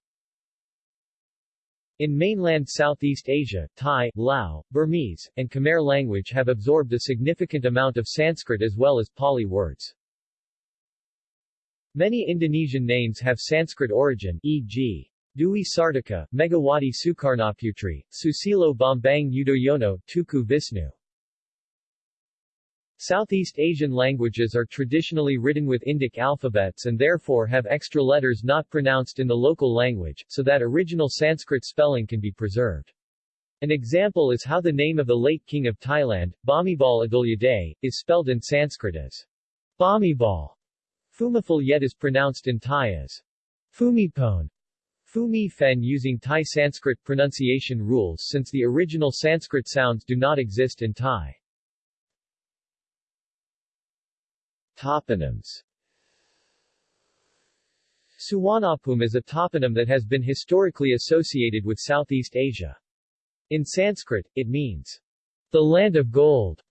Speaker 1: In mainland Southeast Asia, Thai, Lao, Burmese, and Khmer language have absorbed a significant amount of Sanskrit as well as Pali words. Many Indonesian names have Sanskrit origin, e.g. Dewi Sartika, Megawati Sukarnoputri, Susilo Bambang Yudhoyono, Teuku Wisnu. Southeast Asian languages are traditionally written with Indic alphabets and therefore have extra letters not pronounced in the local language, so that original Sanskrit spelling can be preserved. An example is how the name of the late king of Thailand, Bhumibol Adulyadej, is spelled in Sanskrit as Bhumibol. Phumifol yet is pronounced in Thai as Phumipone. Fumi Fen using Thai Sanskrit pronunciation rules since the original Sanskrit sounds do not exist in Thai. Toponyms Suvarnabhumi is a toponym that has been historically associated with Southeast Asia. In Sanskrit, it means, the land of gold.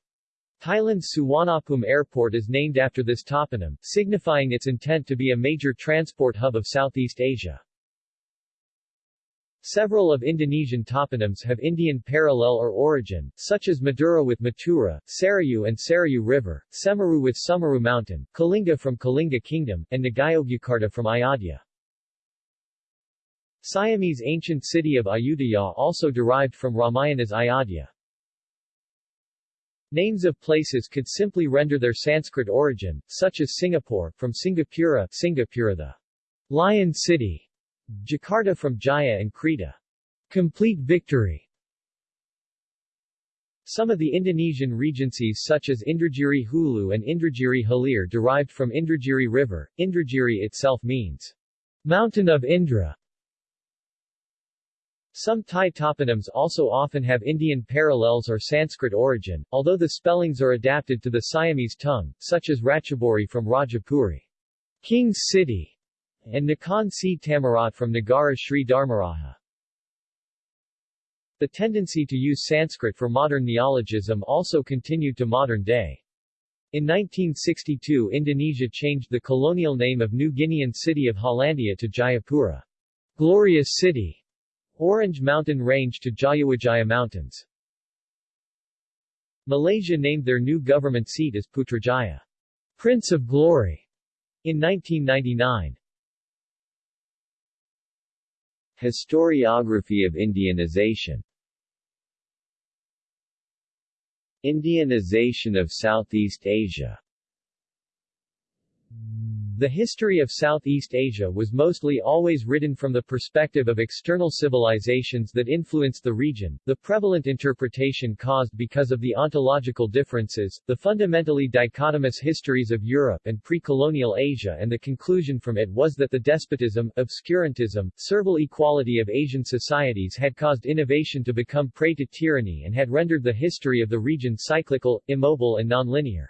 Speaker 1: Thailand's Suwanapum Airport is named after this toponym, signifying its intent to be a major transport hub of Southeast Asia. Several of Indonesian toponyms have Indian parallel or origin, such as Madura with Mathura, Sarayu and Sarayu River, Semeru with Sumeru Mountain, Kalinga from Kalinga Kingdom, and Ngayogyakarta from Ayodhya. Siamese ancient city of Ayutthaya also derived from Ramayana's Ayodhya. Names of places could simply render their Sanskrit origin, such as Singapore, from Singapura, Singapura the Lion City, Jakarta from Jaya and Kreta. Complete victory. Some of the Indonesian regencies such as Indragiri Hulu and Indragiri Hilir derived from Indragiri River. Indragiri itself means mountain of Indra. Some Thai toponyms also often have Indian parallels or Sanskrit origin, although the spellings are adapted to the Siamese tongue, such as Ratchaburi from Rajapuri, King's City, and Nakhon Si Thammarat from Nagara Sri Dharmaraja. The tendency to use Sanskrit for modern neologism also continued to modern day. In 1962 Indonesia changed the colonial name of New Guinean city of Hollandia to Jayapura, Glorious City, Orange Mountain Range to Jayawijaya Mountains. Malaysia named their new government seat as Putrajaya, Prince of Glory, in 1999. Historiography of Indianization. Indianization of Southeast Asia the history of Southeast Asia was mostly always written from the perspective of external civilizations that influenced the region, the prevalent interpretation caused because of the ontological differences, the fundamentally dichotomous histories of Europe and pre-colonial Asia and the conclusion from it was that the despotism, obscurantism, servile equality of Asian societies had caused innovation to become prey to tyranny and had rendered the history of the region cyclical, immobile and nonlinear.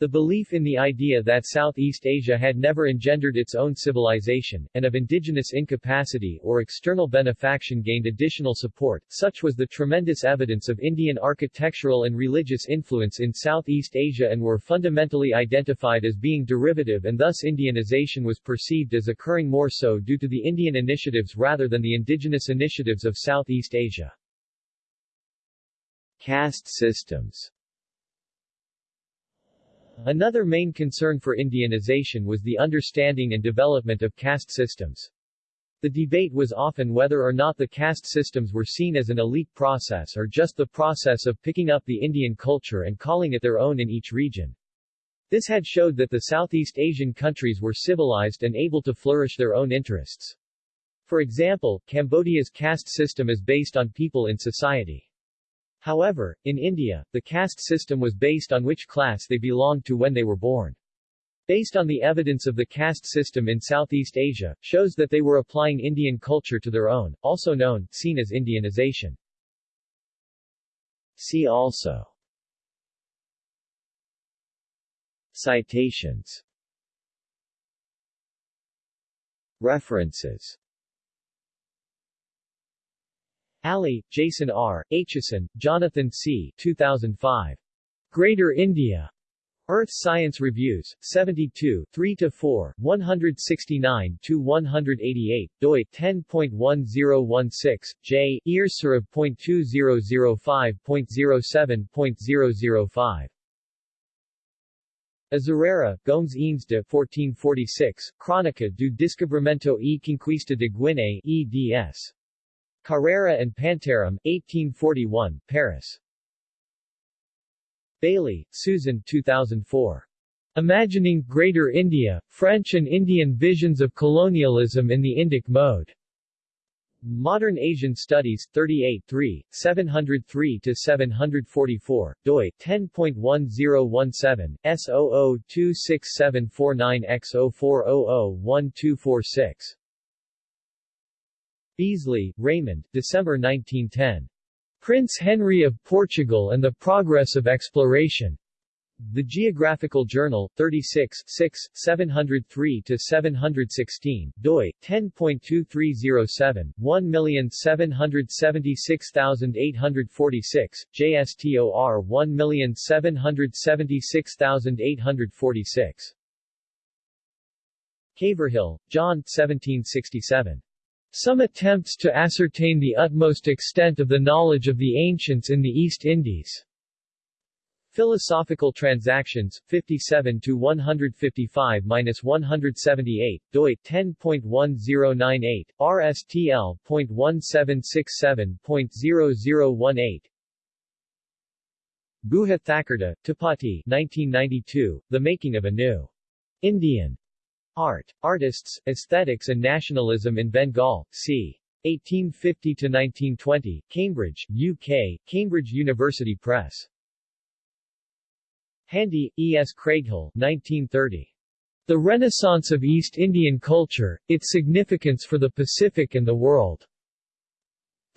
Speaker 1: The belief in the idea that Southeast Asia had never engendered its own civilization, and of indigenous incapacity or external benefaction gained additional support, such was the tremendous evidence of Indian architectural and religious influence in Southeast Asia and were fundamentally identified as being derivative and thus Indianization was perceived as occurring more so due to the Indian initiatives rather than the indigenous initiatives of Southeast Asia. Caste systems Another main concern for Indianization was the understanding and development of caste systems. The debate was often whether or not the caste systems were seen as an elite process or just the process of picking up the Indian culture and calling it their own in each region. This had showed that the Southeast Asian countries were civilized and able to flourish their own interests. For example, Cambodia's caste system is based on people in society. However, in India, the caste system was based on which class they belonged to when they were born. Based on the evidence of the caste system in Southeast Asia, shows that they were applying Indian culture to their own, also known, seen as Indianization. See also. Citations. References Ali, Jason R., Aitchison, Jonathan C. 2005. Greater India. Earth Science Reviews, 72, 3-4, 169-188, doi, 10.1016, j, earsurav.2005.07.005. Azurara, Gomes Eanes de 1446, Crónica do Descobrimento e Conquista de Guiné, eds. Carrera and Pantaram, 1841, Paris. Bayly, Susan 2004. Imagining Greater India, French and Indian Visions of Colonialism in the Indic Mode. Modern Asian Studies, 38 3, 703-744, doi, 10.1017, S00-26749X04001246. Beazley, Raymond, December 1910. Prince Henry of Portugal and the Progress of Exploration. The Geographical Journal, 36 6, 703-716, doi, 10.2307, 1776846, JSTOR 1776846. Caverhill, John 1767. Some attempts to ascertain the utmost extent of the knowledge of the ancients in the East Indies. Philosophical Transactions, 57-155-178, doi, 10.1098, rstl.1767.0018 Guha Thakurta, Tapati 1992, The Making of a New Indian Art, Artists, Aesthetics and Nationalism in Bengal, c. 1850-1920, Cambridge, UK, Cambridge University Press. Handy, E. S. Craighill 1930. The Renaissance of East Indian Culture, Its Significance for the Pacific and the World.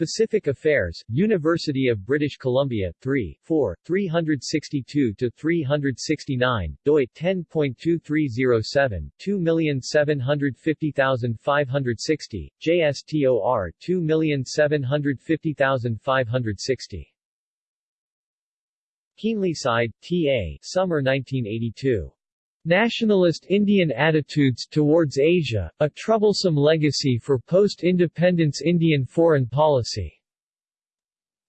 Speaker 1: Pacific Affairs, University of British Columbia, 3, 4, 362-369, doi, 10.2307, 2750560, JSTOR 2750560. Keenlyside, T.A. Summer 1982. Nationalist Indian attitudes towards Asia, a troublesome legacy for post-independence Indian foreign policy.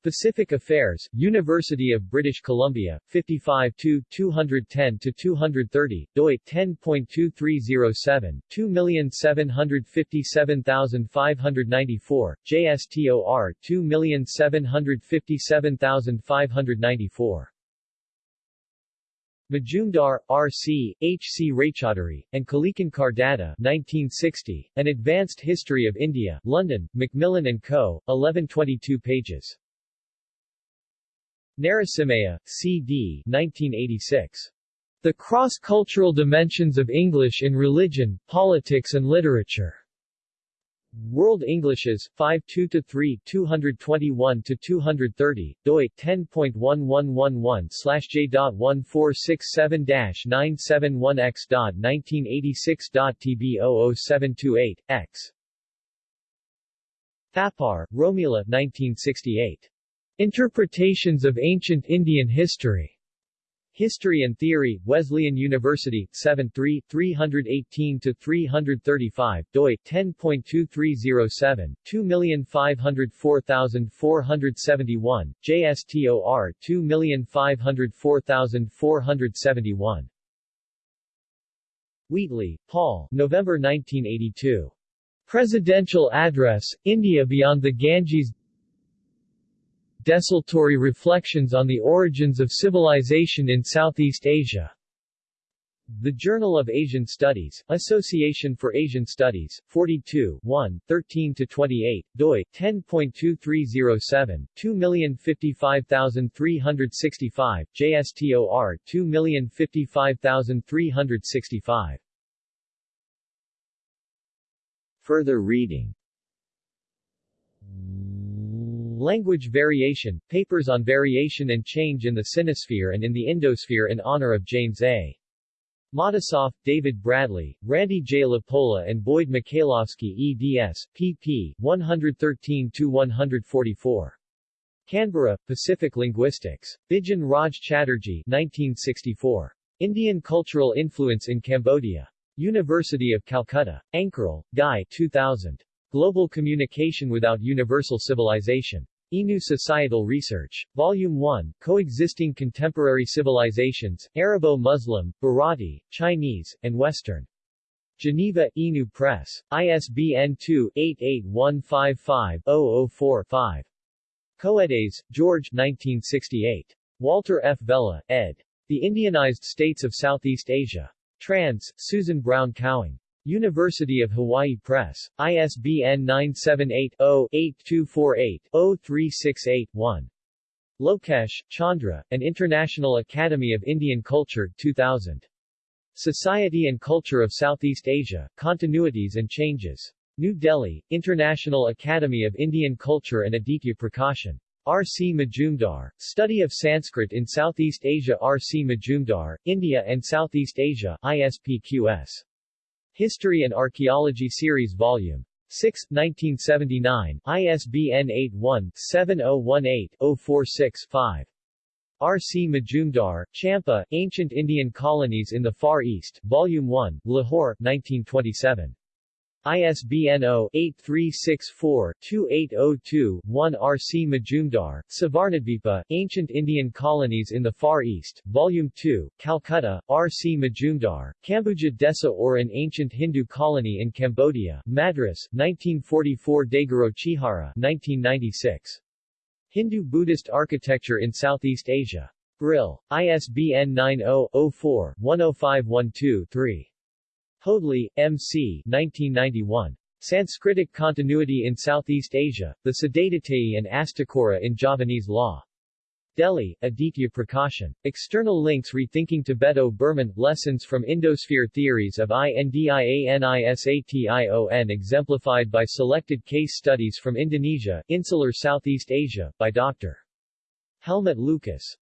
Speaker 1: Pacific Affairs, University of British Columbia, 55 210-230, doi, 10.2307, 2757594, JSTOR 2757594. Majumdar, R.C., H.C. Raychaudhuri, and Kalikinkar Datta 1960, An Advanced History of India, London, Macmillan & Co., 1122 pages. Narasimha, C.D. 1986. The Cross-Cultural Dimensions of English in Religion, Politics and Literature. World Englishes, 52-3, 221-230, doi, 10.1111-J.1467-971x.1986.TB00728, x. Thapar, Romila 1968. Interpretations of Ancient Indian History. History and Theory, Wesleyan University, 7 3, 318-335, doi, 10.2307, 2504471, JSTOR 2504471. Wheatley, Paul, November 1982. Presidential Address, India Beyond the Ganges Desultory Reflections on the Origins of Civilization in Southeast Asia the Journal of Asian Studies, Association for Asian Studies, 42 1, 13-28, doi, 10.2307, 2055365, JSTOR, 2055365. Further reading Language Variation, Papers on Variation and Change in the Sinosphere and in the Indosphere in honor of James A. Matisoff, David Bradley, Randy J. LaPolla and Boyd Michailovsky eds. pp. 113-144. Canberra, Pacific Linguistics. Bijan Raj Chatterjee 1964. Indian Cultural Influence in Cambodia. University of Calcutta. Ankerl, Guy 2000. Global Communication Without Universal Civilization. INU Societal Research. Volume 1, Coexisting Contemporary Civilizations, Arabo-Muslim, Bharati, Chinese, and Western. Geneva, INU Press. ISBN 2-88155-004-5. Coedes, George 1968. Walter F. Vella, ed. The Indianized States of Southeast Asia. Trans, Susan Brown Cowing. University of Hawaii Press. ISBN 978-0-8248-0368-1. Lokesh, Chandra, An International Academy of Indian Culture, 2000. Society and Culture of Southeast Asia, Continuities and Changes. New Delhi, International Academy of Indian Culture and Aditya Prakashan. R. C. Majumdar, Study of Sanskrit in Southeast Asia R. C. Majumdar, India and Southeast Asia, ISPQS. History and Archaeology Series Volume 6, 1979, ISBN 81-7018-046-5. R. C. Majumdar, Champa, Ancient Indian Colonies in the Far East, Volume 1, Lahore, 1927. ISBN 0-8364-2802-1 R. C. Majumdar, Suvarnadvipa, Ancient Indian Colonies in the Far East, Volume 2, Calcutta, R. C. Majumdar, Kambuja Desa or an Ancient Hindu Colony in Cambodia, Madras, 1944 Daigoro Chihara 1996. Hindu-Buddhist Architecture in Southeast Asia. Brill. ISBN 90-04-10512-3. Hoadley, M.C. 1991. Sanskritic Continuity in Southeast Asia, the Siddhadatayee and Astakura in Javanese Law. Delhi, Aditya Prakashan. External links Rethinking Tibeto-Burman, Lessons from Indosphere Theories of INDIANISATION exemplified by selected case studies from Indonesia, Insular Southeast Asia, by Dr. Helmut Lukas.